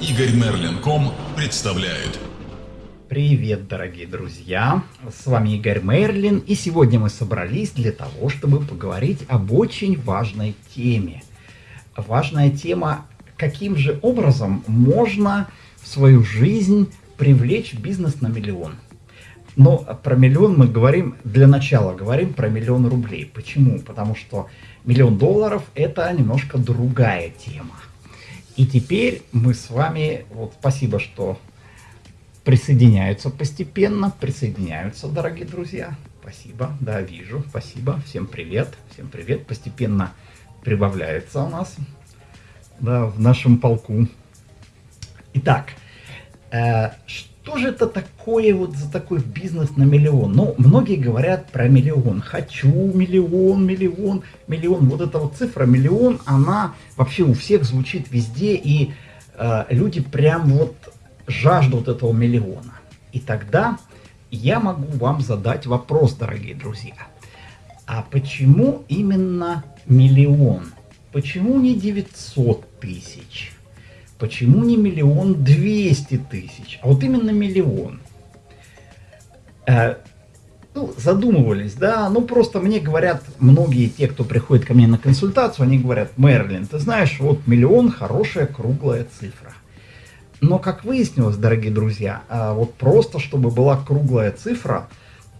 Игорь Мерлин.ком представляет. Привет, дорогие друзья! С вами Игорь Мерлин, и сегодня мы собрались для того, чтобы поговорить об очень важной теме. Важная тема, каким же образом можно в свою жизнь привлечь бизнес на миллион. Но про миллион мы говорим, для начала говорим про миллион рублей. Почему? Потому что миллион долларов это немножко другая тема. И теперь мы с вами, вот спасибо, что присоединяются постепенно, присоединяются, дорогие друзья. Спасибо, да, вижу, спасибо. Всем привет, всем привет. Постепенно прибавляется у нас, да, в нашем полку. Итак, э, что же это такое вот за такой бизнес на миллион? Ну, многие говорят про миллион. Хочу миллион, миллион, миллион. Вот эта вот цифра миллион, она вообще у всех звучит везде, и э, люди прям вот жаждут этого миллиона. И тогда я могу вам задать вопрос, дорогие друзья. А почему именно миллион? Почему не 900 тысяч? Почему не миллион двести тысяч? А вот именно миллион. Э, ну, задумывались, да, ну просто мне говорят многие те, кто приходит ко мне на консультацию, они говорят, Мерлин, ты знаешь, вот миллион хорошая круглая цифра. Но, как выяснилось, дорогие друзья, а, вот просто, чтобы была круглая цифра,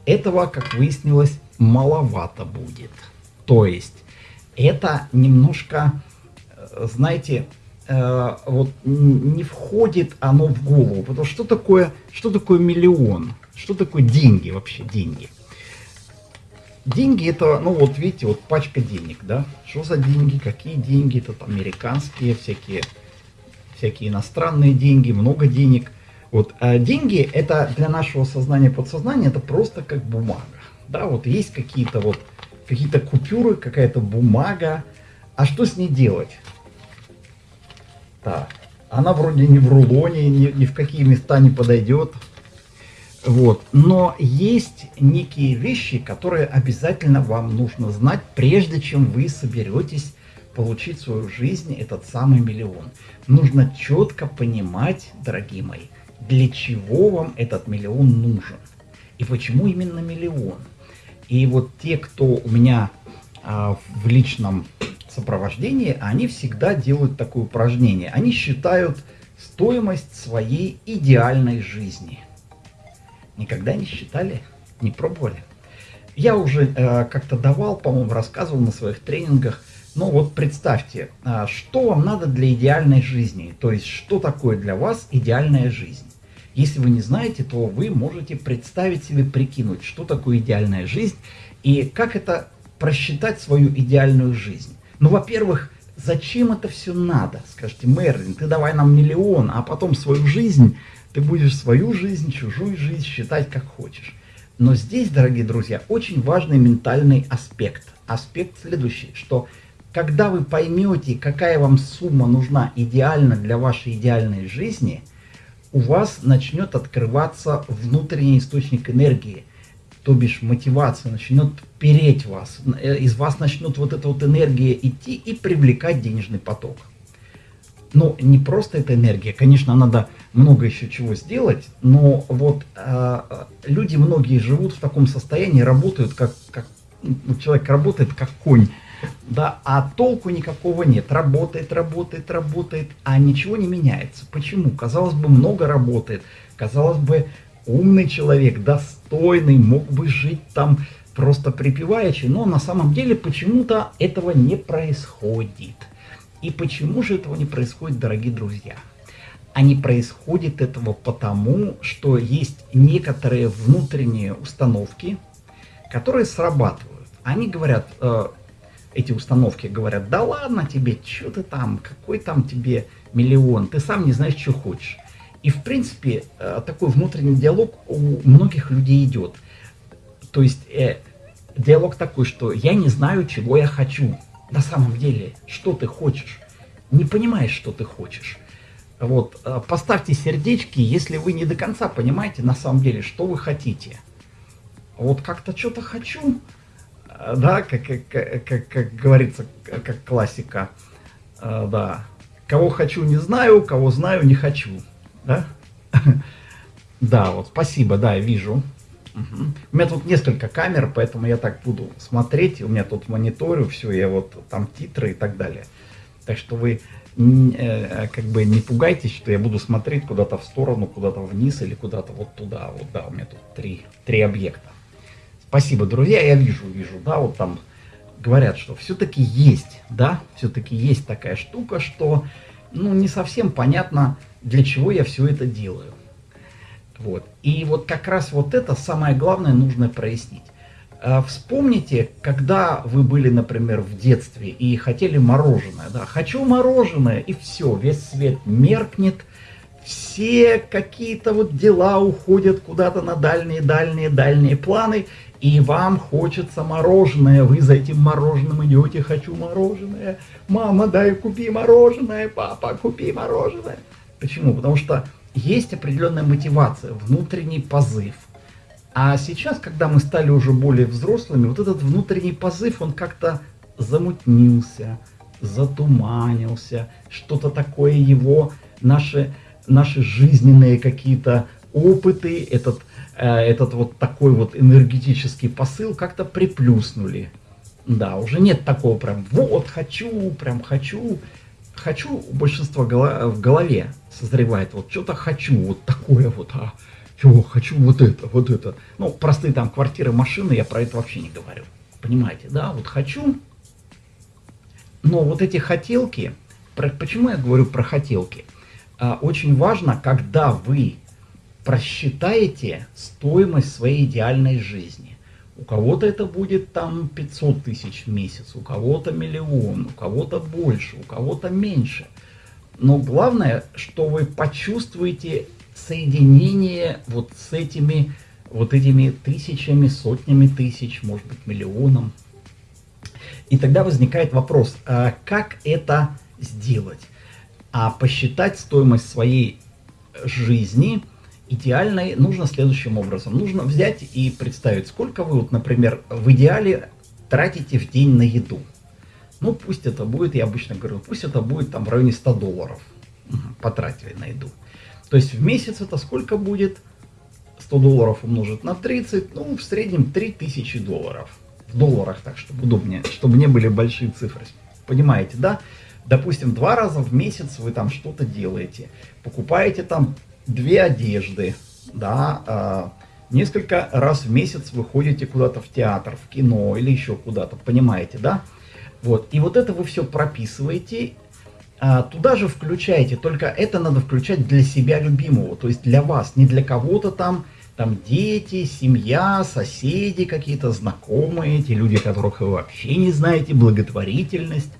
этого, как выяснилось, маловато будет. То есть, это немножко, э, знаете, э, вот не входит оно в голову. Потому что такое, что такое миллион? Что такое деньги вообще, деньги? Деньги это, ну вот видите, вот пачка денег, да? Что за деньги, какие деньги? Это американские всякие всякие иностранные деньги, много денег. Вот, а деньги это для нашего сознания подсознания это просто как бумага. Да, вот есть какие-то вот какие-то купюры, какая-то бумага. А что с ней делать? Так, она вроде не в рулоне, ни, ни в какие места не подойдет. Вот. Но есть некие вещи, которые обязательно вам нужно знать, прежде чем вы соберетесь получить в свою жизнь этот самый миллион. Нужно четко понимать, дорогие мои, для чего вам этот миллион нужен. И почему именно миллион. И вот те, кто у меня а, в личном сопровождении, они всегда делают такое упражнение. Они считают стоимость своей идеальной жизни. Никогда не считали? Не пробовали? Я уже э, как-то давал, по-моему, рассказывал на своих тренингах – ну вот представьте, а, что вам надо для идеальной жизни, то есть что такое для вас идеальная жизнь. Если вы не знаете, то вы можете представить себе, прикинуть, что такое идеальная жизнь и как это просчитать свою идеальную жизнь. Ну, во-первых, зачем это все надо? Скажите, Мерлин, ты давай нам миллион, а потом свою жизнь, ты будешь свою жизнь, чужую жизнь считать как хочешь. Но здесь, дорогие друзья, очень важный ментальный аспект. Аспект следующий, что когда вы поймете, какая вам сумма нужна идеально для вашей идеальной жизни, у вас начнет открываться внутренний источник энергии, то бишь мотивация начнет переть вас, э, из вас начнет вот эта вот энергия идти и привлекать денежный поток. Но не просто эта энергия, конечно, надо много еще чего сделать, но вот э, люди многие живут в таком состоянии, работают как, как ну, человек работает как конь, да, а толку никакого нет. Работает, работает, работает, а ничего не меняется. Почему? Казалось бы, много работает. Казалось бы, умный человек, достойный, мог бы жить там просто припеваючи, но на самом деле почему-то этого не происходит. И почему же этого не происходит, дорогие друзья? А не происходит этого потому, что есть некоторые внутренние установки, которые срабатывают. Они говорят, э, эти установки говорят, да ладно тебе, что ты там, какой там тебе миллион, ты сам не знаешь, что хочешь. И в принципе э, такой внутренний диалог у многих людей идет. То есть э, диалог такой, что я не знаю, чего я хочу. На самом деле, что ты хочешь. Не понимаешь, что ты хочешь. Вот, э, поставьте сердечки, если вы не до конца понимаете на самом деле, что вы хотите. Вот как-то что-то хочу, да, как, как, как, как говорится, как классика, э, да, Кого хочу, не знаю, кого знаю, не хочу. Да? Да, вот, спасибо, да, вижу. Угу. У меня тут несколько камер, поэтому я так буду смотреть. У меня тут мониторю все, я вот там титры и так далее. Так что вы э, как бы не пугайтесь, что я буду смотреть куда-то в сторону, куда-то вниз или куда-то вот туда. Вот, да, у меня тут три, три объекта. Спасибо, друзья, я вижу, вижу, да, вот там говорят, что все-таки есть, да, все-таки есть такая штука, что, ну, не совсем понятно, для чего я все это делаю. Вот. И вот как раз вот это самое главное нужно прояснить. А, вспомните, когда вы были, например, в детстве и хотели мороженое. Да? Хочу мороженое, и все, весь свет меркнет, все какие-то вот дела уходят куда-то на дальние-дальние-дальние планы, и вам хочется мороженое, вы за этим мороженым идете, хочу мороженое, мама, дай купи мороженое, папа, купи мороженое. Почему? Потому что есть определенная мотивация, внутренний позыв. А сейчас, когда мы стали уже более взрослыми, вот этот внутренний позыв, он как-то замутнился, затуманился, что-то такое его, наши, наши жизненные какие-то опыты, этот, этот вот такой вот энергетический посыл как-то приплюснули. Да, уже нет такого прям, вот, хочу, прям хочу. Хочу у большинства в голове созревает, вот что-то хочу, вот такое вот, а, чего хочу вот это, вот это. Ну, простые там квартиры, машины, я про это вообще не говорю. Понимаете, да, вот хочу. Но вот эти хотелки, про, почему я говорю про хотелки? А, очень важно, когда вы просчитаете стоимость своей идеальной жизни. У кого-то это будет там 500 тысяч в месяц, у кого-то миллион, у кого-то больше, у кого-то меньше. Но главное, что вы почувствуете соединение вот с этими, вот этими тысячами, сотнями тысяч, может быть, миллионом. И тогда возникает вопрос, а как это сделать? А посчитать стоимость своей жизни идеальной нужно следующим образом. Нужно взять и представить, сколько вы, вот, например, в идеале тратите в день на еду. Ну, пусть это будет, я обычно говорю, пусть это будет там в районе 100 долларов потратили на еду. То есть в месяц это сколько будет? 100 долларов умножить на 30, ну, в среднем 3000 долларов. В долларах так, чтобы удобнее, чтобы не были большие цифры. Понимаете, да? Допустим, два раза в месяц вы там что-то делаете. Покупаете там две одежды, да, э, несколько раз в месяц вы ходите куда-то в театр, в кино или еще куда-то, понимаете, да? Вот, и вот это вы все прописываете, а, туда же включаете, только это надо включать для себя любимого, то есть для вас, не для кого-то там, там дети, семья, соседи какие-то, знакомые, эти люди, которых вы вообще не знаете, благотворительность.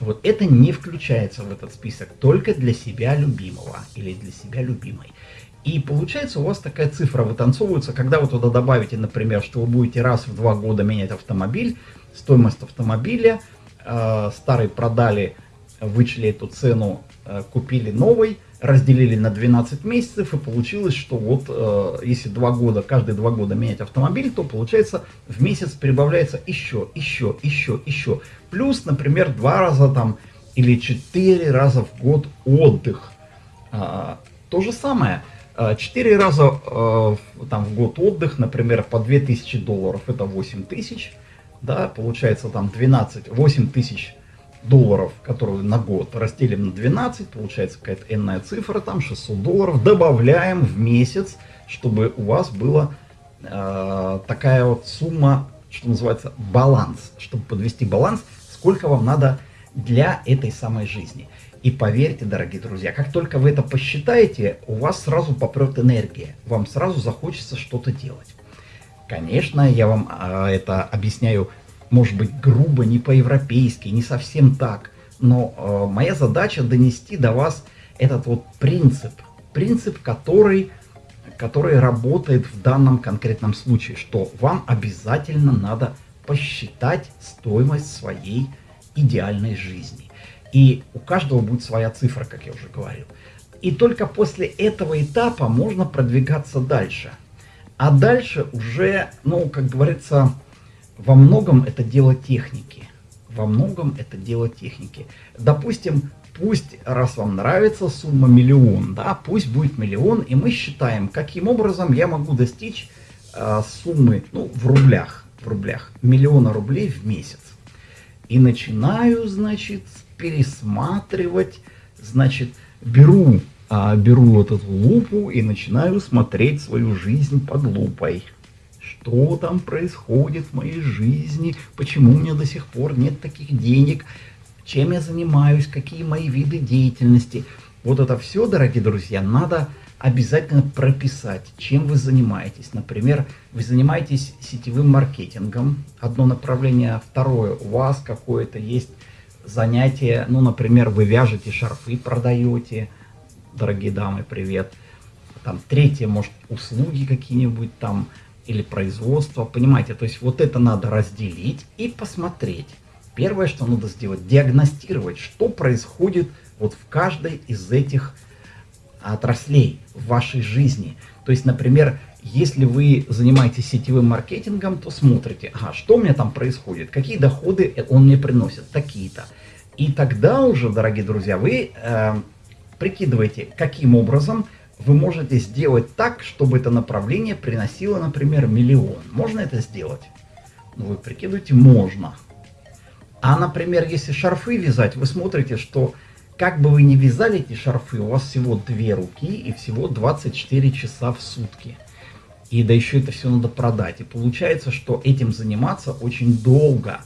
Вот это не включается в этот список, только для себя любимого или для себя любимой. И получается у вас такая цифра вытанцовывается, когда вы туда добавите, например, что вы будете раз в два года менять автомобиль, стоимость автомобиля, э, старый продали вычли эту цену, э, купили новый, разделили на 12 месяцев, и получилось, что вот э, если два года, каждые два года менять автомобиль, то получается в месяц прибавляется еще, еще, еще, еще. Плюс, например, два раза там или четыре раза в год отдых. А, то же самое. А, четыре раза э, там, в год отдых, например, по 2000 долларов, это 8 тысяч. Да, получается там 12, 8 тысяч долларов, которую на год разделим на 12, получается какая-то энная цифра, там 600 долларов, добавляем в месяц, чтобы у вас была э, такая вот сумма, что называется, баланс, чтобы подвести баланс, сколько вам надо для этой самой жизни. И поверьте, дорогие друзья, как только вы это посчитаете, у вас сразу попрет энергия, вам сразу захочется что-то делать. Конечно, я вам э, это объясняю может быть, грубо, не по-европейски, не совсем так. Но э, моя задача донести до вас этот вот принцип. Принцип, который, который работает в данном конкретном случае. Что вам обязательно надо посчитать стоимость своей идеальной жизни. И у каждого будет своя цифра, как я уже говорил. И только после этого этапа можно продвигаться дальше. А дальше уже, ну, как говорится, во многом это дело техники. Во многом это дело техники. Допустим, пусть, раз вам нравится сумма миллион, да, пусть будет миллион, и мы считаем, каким образом я могу достичь э, суммы, ну, в рублях, в рублях, миллиона рублей в месяц. И начинаю, значит, пересматривать, значит, беру, э, беру вот эту лупу и начинаю смотреть свою жизнь под лупой. Что там происходит в моей жизни, почему у меня до сих пор нет таких денег, чем я занимаюсь, какие мои виды деятельности. Вот это все, дорогие друзья, надо обязательно прописать, чем вы занимаетесь. Например, вы занимаетесь сетевым маркетингом, одно направление, второе, у вас какое-то есть занятие, ну, например, вы вяжете шарфы, продаете, дорогие дамы, привет. Там третье, может, услуги какие-нибудь там, или производство, понимаете, то есть вот это надо разделить и посмотреть. Первое, что надо сделать, диагностировать, что происходит вот в каждой из этих отраслей в вашей жизни. То есть, например, если вы занимаетесь сетевым маркетингом, то смотрите, ага, что у меня там происходит, какие доходы он мне приносит, такие-то. И тогда уже, дорогие друзья, вы э, прикидываете, каким образом вы можете сделать так, чтобы это направление приносило, например, миллион. Можно это сделать? Ну, вы прикидываете, можно. А, например, если шарфы вязать, вы смотрите, что как бы вы ни вязали эти шарфы, у вас всего две руки и всего 24 часа в сутки. И да еще это все надо продать. И получается, что этим заниматься очень долго.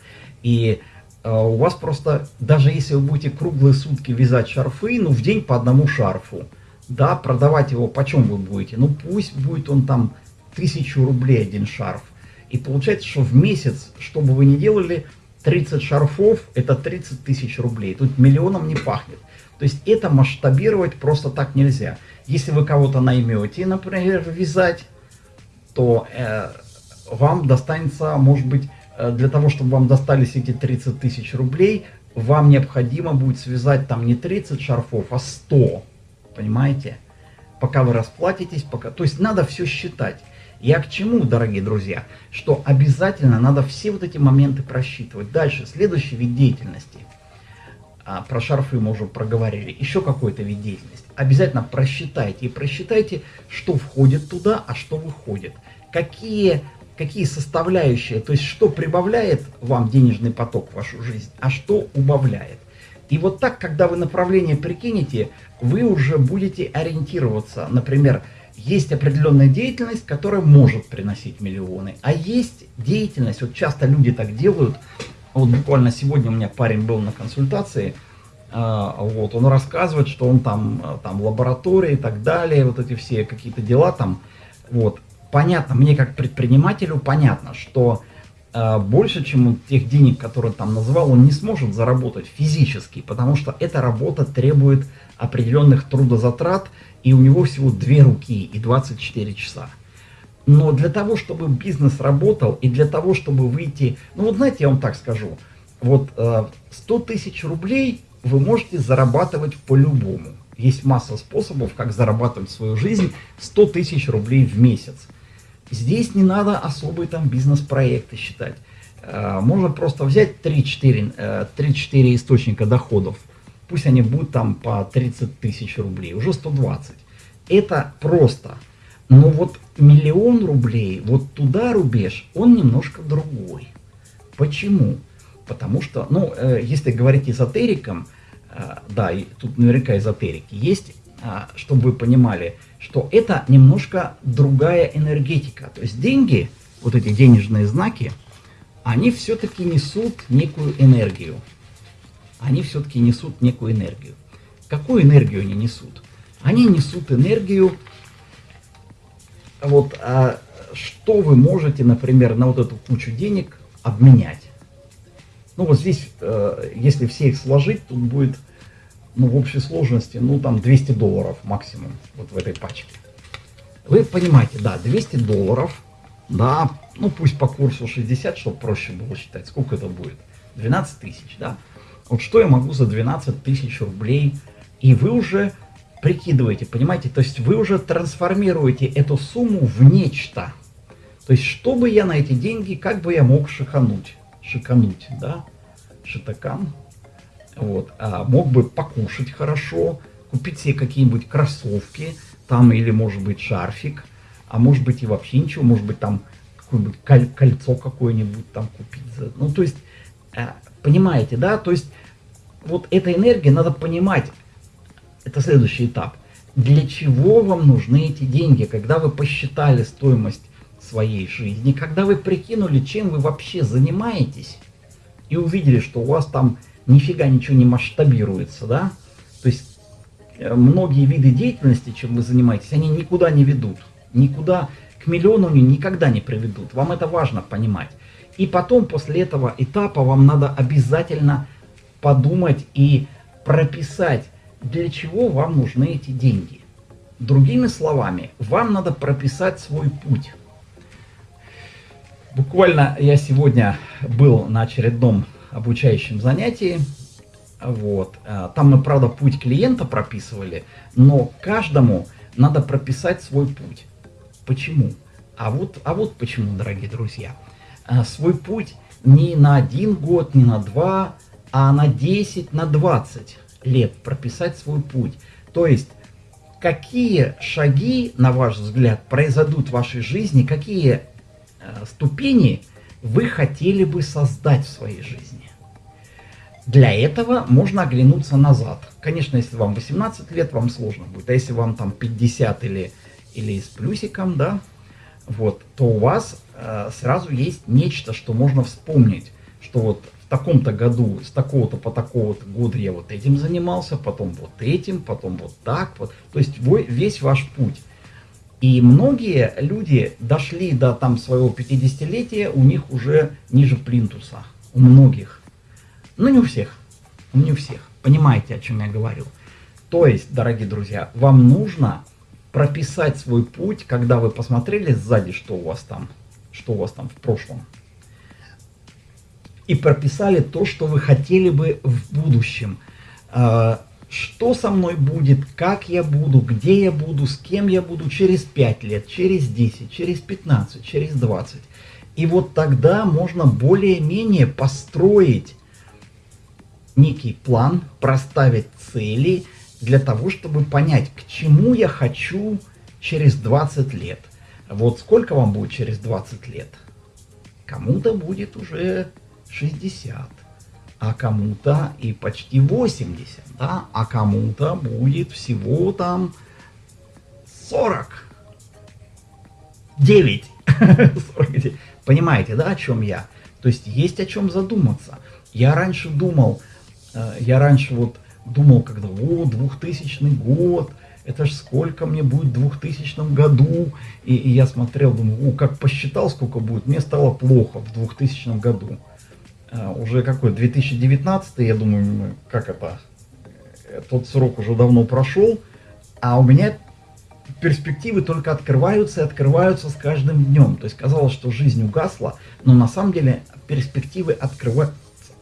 И э, у вас просто, даже если вы будете круглые сутки вязать шарфы, ну в день по одному шарфу, да, продавать его почем вы будете? Ну пусть будет он там тысячу рублей один шарф. И получается, что в месяц, что бы вы ни делали, 30 шарфов это 30 тысяч рублей. Тут миллионом не пахнет. То есть это масштабировать просто так нельзя. Если вы кого-то наймете, например, вязать, то э, вам достанется, может быть, э, для того, чтобы вам достались эти 30 тысяч рублей, вам необходимо будет связать там не 30 шарфов, а 100. Понимаете? Пока вы расплатитесь, пока... То есть надо все считать. Я к чему, дорогие друзья? Что обязательно надо все вот эти моменты просчитывать. Дальше, следующий вид деятельности. А, про шарфы мы уже проговорили. Еще какой-то вид деятельности. Обязательно просчитайте и просчитайте, что входит туда, а что выходит. Какие, какие составляющие, то есть что прибавляет вам денежный поток в вашу жизнь, а что убавляет. И вот так, когда вы направление прикинете, вы уже будете ориентироваться. Например, есть определенная деятельность, которая может приносить миллионы, а есть деятельность, вот часто люди так делают, вот буквально сегодня у меня парень был на консультации, а, вот, он рассказывает, что он там, а, там лаборатория и так далее, вот эти все какие-то дела там, вот, понятно, мне как предпринимателю понятно, что больше, чем тех денег, которые там называл, он не сможет заработать физически, потому что эта работа требует определенных трудозатрат, и у него всего две руки и 24 часа. Но для того, чтобы бизнес работал, и для того, чтобы выйти... Ну вот знаете, я вам так скажу. Вот 100 тысяч рублей вы можете зарабатывать по-любому. Есть масса способов, как зарабатывать свою жизнь 100 тысяч рублей в месяц. Здесь не надо особые там бизнес-проекты считать. Э, можно просто взять 3-4 э, источника доходов – пусть они будут там по 30 тысяч рублей, уже 120. Это просто. Но вот миллион рублей, вот туда рубеж, он немножко другой. Почему? Потому что, ну, э, если говорить эзотериком, да, и тут наверняка эзотерики есть, чтобы вы понимали, что это немножко другая энергетика. То есть деньги, вот эти денежные знаки, они все-таки несут некую энергию они все-таки несут некую энергию. Какую энергию они несут? Они несут энергию, вот, а что вы можете, например, на вот эту кучу денег обменять. Ну вот здесь, э, если все их сложить, тут будет, ну в общей сложности, ну там 200 долларов максимум, вот в этой пачке. Вы понимаете, да, 200 долларов, да, ну пусть по курсу 60, чтобы проще было считать, сколько это будет, 12 тысяч, да. Вот что я могу за 12 тысяч рублей? И вы уже прикидываете, понимаете? То есть вы уже трансформируете эту сумму в нечто. То есть, что бы я на эти деньги, как бы я мог шикануть? Шикануть, да? Шитакан. Вот, а мог бы покушать хорошо, купить себе какие-нибудь кроссовки, там или может быть шарфик, а может быть и вообще ничего, может быть там какое-нибудь кольцо какое-нибудь там купить. Ну, то есть, э, понимаете, да, то есть, вот эта энергия, надо понимать, это следующий этап. Для чего вам нужны эти деньги, когда вы посчитали стоимость своей жизни, когда вы прикинули, чем вы вообще занимаетесь, и увидели, что у вас там нифига ничего не масштабируется, да, то есть э, многие виды деятельности, чем вы занимаетесь, они никуда не ведут, никуда к миллиону никогда не приведут. Вам это важно понимать. И потом, после этого этапа, вам надо обязательно подумать и прописать, для чего вам нужны эти деньги. Другими словами, вам надо прописать свой путь. Буквально я сегодня был на очередном обучающем занятии. Вот. Э, там мы, правда, путь клиента прописывали, но каждому надо прописать свой путь. Почему? А вот, а вот почему, дорогие друзья. А, свой путь не на один год, не на два, а на 10, на 20 лет прописать свой путь. То есть, какие шаги, на ваш взгляд, произойдут в вашей жизни, какие э, ступени вы хотели бы создать в своей жизни. Для этого можно оглянуться назад. Конечно, если вам 18 лет, вам сложно будет. А если вам там 50 или или с плюсиком, да, вот, то у вас э, сразу есть нечто, что можно вспомнить, что вот в таком-то году, с такого-то по такого-то года я вот этим занимался, потом вот этим, потом вот так вот. То есть вы, весь ваш путь. И многие люди дошли до там своего 50-летия, у них уже ниже плинтуса. У многих. Но не у всех. Не у всех. Понимаете, о чем я говорю. То есть, дорогие друзья, вам нужно прописать свой путь, когда вы посмотрели сзади, что у вас там, что у вас там в прошлом. И прописали то, что вы хотели бы в будущем. Что со мной будет, как я буду, где я буду, с кем я буду через 5 лет, через 10, через 15, через 20. И вот тогда можно более-менее построить некий план, проставить цели, для того, чтобы понять, к чему я хочу через 20 лет. Вот сколько вам будет через 20 лет? Кому-то будет уже 60, а кому-то и почти 80, да? а кому-то будет всего там 40. 9. 49. Понимаете, да, о чем я? То есть есть о чем задуматься. Я раньше думал, э, я раньше вот думал, когда, о, 2000 год, это ж сколько мне будет в 2000 году. И, и я смотрел, думаю, о, как посчитал, сколько будет, мне стало плохо в 2000 году. А, уже какой, 2019, я думаю, как это, э, тот срок уже давно прошел, а у меня перспективы только открываются и открываются с каждым днем. То есть казалось, что жизнь угасла, но на самом деле перспективы открываются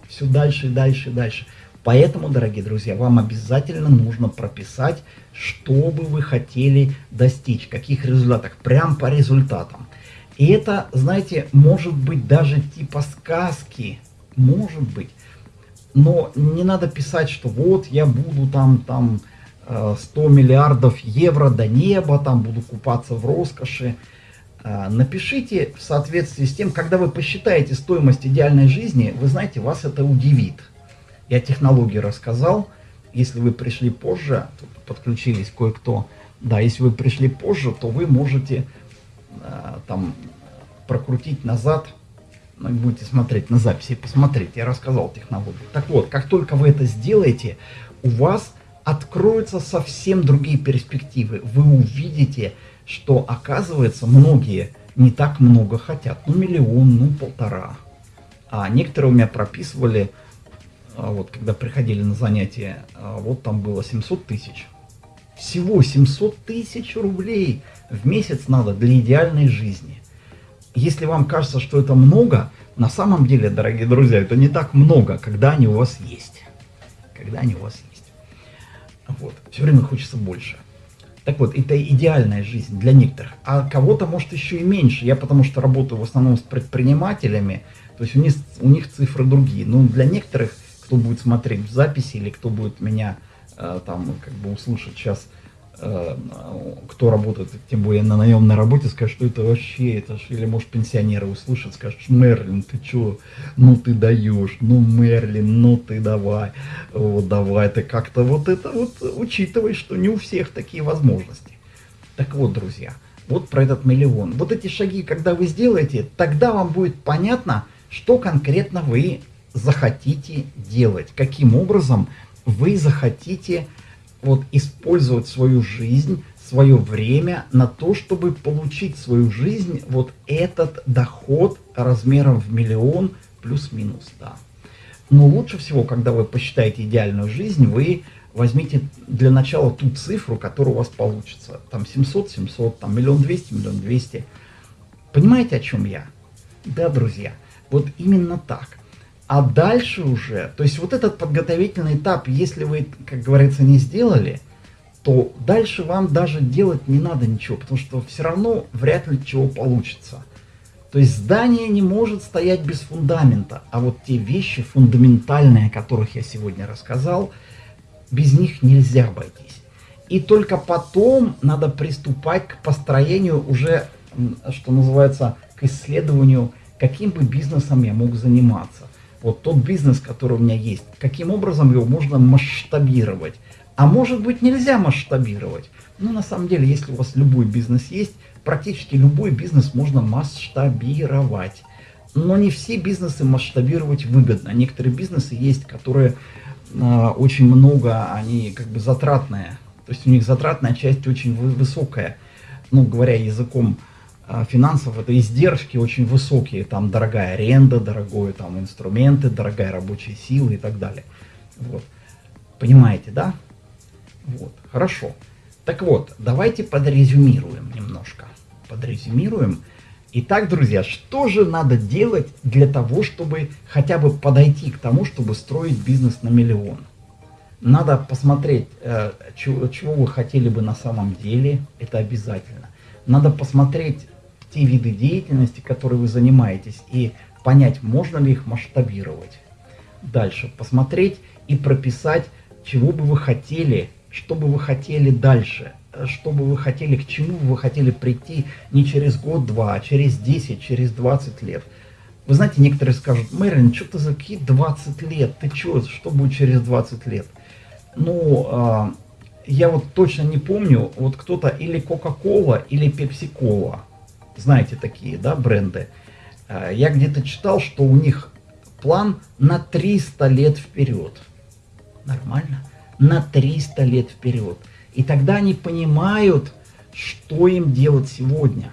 все дальше и дальше и дальше. Поэтому, дорогие друзья, вам обязательно нужно прописать, что бы вы хотели достичь, каких результатах, прям по результатам. И это, знаете, может быть даже типа сказки, может быть. Но не надо писать, что вот я буду там, там 100 э, миллиардов евро до неба, там буду купаться в роскоши. Э, напишите в соответствии с тем, когда вы посчитаете стоимость идеальной жизни, вы знаете, вас это удивит. Я технологии рассказал. Если вы пришли позже, подключились кое-кто, да, если вы пришли позже, то вы можете э, там прокрутить назад, будете смотреть на записи, посмотреть, я рассказал технологию. Так вот, как только вы это сделаете, у вас откроются совсем другие перспективы. Вы увидите, что оказывается многие не так много хотят, ну миллион, ну полтора. А некоторые у меня прописывали а вот, когда приходили на занятия, а вот там было 700 тысяч. Всего 700 тысяч рублей в месяц надо для идеальной жизни. Если вам кажется, что это много, на самом деле, дорогие друзья, это не так много, когда они у вас есть. Когда они у вас есть. Вот. Все время хочется больше. Так вот, это идеальная жизнь для некоторых. А кого-то, может, еще и меньше. Я потому что работаю в основном с предпринимателями, то есть у них, у них цифры другие. Но для некоторых кто будет смотреть в записи или кто будет меня э, там как бы услышать сейчас, э, кто работает, тем более на наемной работе, скажет, что это вообще, это ж, или может пенсионеры услышат, скажут, Мерлин, ты чё, ну ты даешь, ну Мерлин, ну ты давай, вот давай, ты как-то вот это вот учитывай, что не у всех такие возможности. Так вот, друзья, вот про этот миллион. Вот эти шаги, когда вы сделаете, тогда вам будет понятно, что конкретно вы захотите делать, каким образом вы захотите вот использовать свою жизнь, свое время на то, чтобы получить свою жизнь, вот этот доход размером в миллион плюс-минус, да. Но лучше всего, когда вы посчитаете идеальную жизнь, вы возьмите для начала ту цифру, которая у вас получится. Там 700, 700, там миллион двести, миллион двести. Понимаете, о чем я? Да, друзья, вот именно так. А дальше уже, то есть вот этот подготовительный этап, если вы, как говорится, не сделали, то дальше вам даже делать не надо ничего, потому что все равно вряд ли чего получится. То есть здание не может стоять без фундамента, а вот те вещи фундаментальные, о которых я сегодня рассказал, без них нельзя обойтись. И только потом надо приступать к построению уже, что называется, к исследованию, каким бы бизнесом я мог заниматься. Вот тот бизнес, который у меня есть, каким образом его можно масштабировать. А может быть нельзя масштабировать. Ну, на самом деле, если у вас любой бизнес есть, практически любой бизнес можно масштабировать. Но не все бизнесы масштабировать выгодно. Некоторые бизнесы есть, которые э, очень много, они как бы затратные. То есть у них затратная часть очень высокая. Ну, говоря языком финансов, это издержки очень высокие. Там дорогая аренда, дорогие там инструменты, дорогая рабочая сила и так далее. Вот. Понимаете, да? Вот, хорошо. Так вот, давайте подрезюмируем немножко. Подрезюмируем. Итак, друзья, что же надо делать для того, чтобы хотя бы подойти к тому, чтобы строить бизнес на миллион? Надо посмотреть, э, чего вы хотели бы на самом деле, это обязательно. Надо посмотреть те виды деятельности, которые вы занимаетесь, и понять, можно ли их масштабировать. Дальше посмотреть и прописать, чего бы вы хотели, что бы вы хотели дальше, что бы вы хотели, к чему вы хотели прийти не через год-два, а через 10, через 20 лет. Вы знаете, некоторые скажут, Мэрилин, что ты за какие 20 лет? Ты что, что будет через 20 лет? Ну, э, я вот точно не помню, вот кто-то или Coca-Cola, или Pepsi-Cola, знаете такие, да, бренды. Э, я где-то читал, что у них план на 300 лет вперед. Нормально? На 300 лет вперед. И тогда они понимают, что им делать сегодня.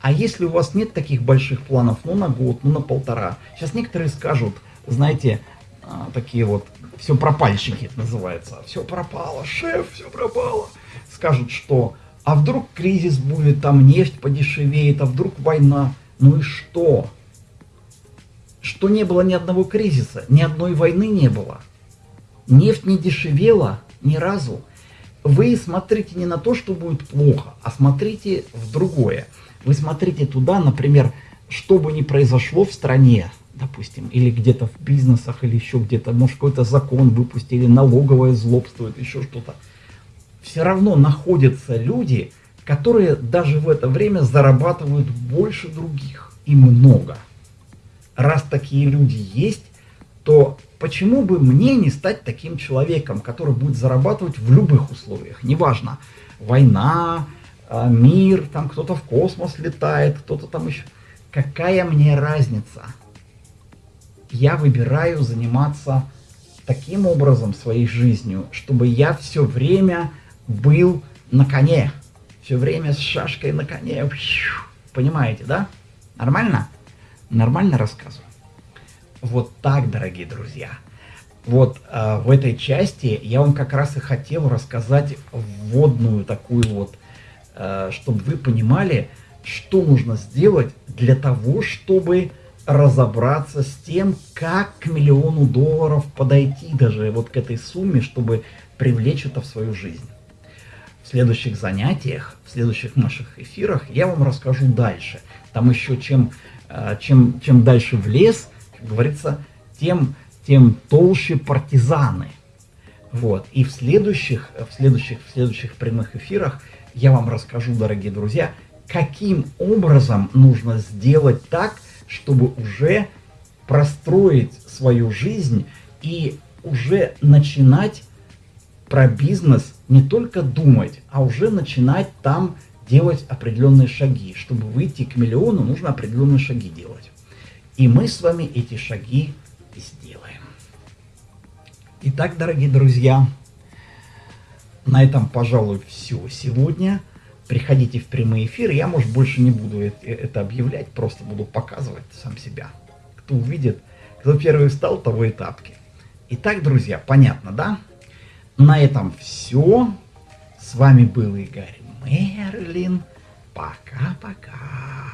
А если у вас нет таких больших планов, ну на год, ну на полтора. Сейчас некоторые скажут, знаете, а, такие вот, все пропальщики это называется. Все пропало, шеф, все пропало. Скажут, что, а вдруг кризис будет, там нефть подешевеет, а вдруг война. Ну и что? Что не было ни одного кризиса, ни одной войны не было. Нефть не дешевела ни разу вы смотрите не на то, что будет плохо, а смотрите в другое. Вы смотрите туда, например, что бы ни произошло в стране, допустим, или где-то в бизнесах, или еще где-то, может какой-то закон выпустили, налоговое злобствует, еще что-то. Все равно находятся люди, которые даже в это время зарабатывают больше других и много. Раз такие люди есть, то почему бы мне не стать таким человеком, который будет зарабатывать в любых условиях, неважно, война, а, мир, там кто-то в космос летает, кто-то там еще. Какая мне разница? Я выбираю заниматься таким образом своей жизнью, чтобы я все время был на коне, все время с шашкой на коне. Понимаете, да? Нормально? Нормально рассказываю. Вот так, дорогие друзья. Вот э, в этой части я вам как раз и хотел рассказать вводную такую вот, э, чтобы вы понимали, что нужно сделать для того, чтобы разобраться с тем, как к миллиону долларов подойти даже вот к этой сумме, чтобы привлечь это в свою жизнь. В следующих занятиях, в следующих наших эфирах я вам расскажу дальше. Там еще чем, э, чем, чем дальше в лес, говорится, тем тем толще партизаны. Вот. И в следующих, в следующих, в следующих прямых эфирах я вам расскажу, дорогие друзья, каким образом нужно сделать так, чтобы уже простроить свою жизнь и уже начинать про бизнес не только думать, а уже начинать там делать определенные шаги. Чтобы выйти к миллиону, нужно определенные шаги делать. И мы с вами эти шаги сделаем. Итак, дорогие друзья, на этом, пожалуй, все сегодня. Приходите в прямые эфиры. Я, может, больше не буду это объявлять, просто буду показывать сам себя. Кто увидит, кто первый встал, того и тапки. Итак, друзья, понятно, да? На этом все. С вами был Игорь Мерлин. Пока-пока.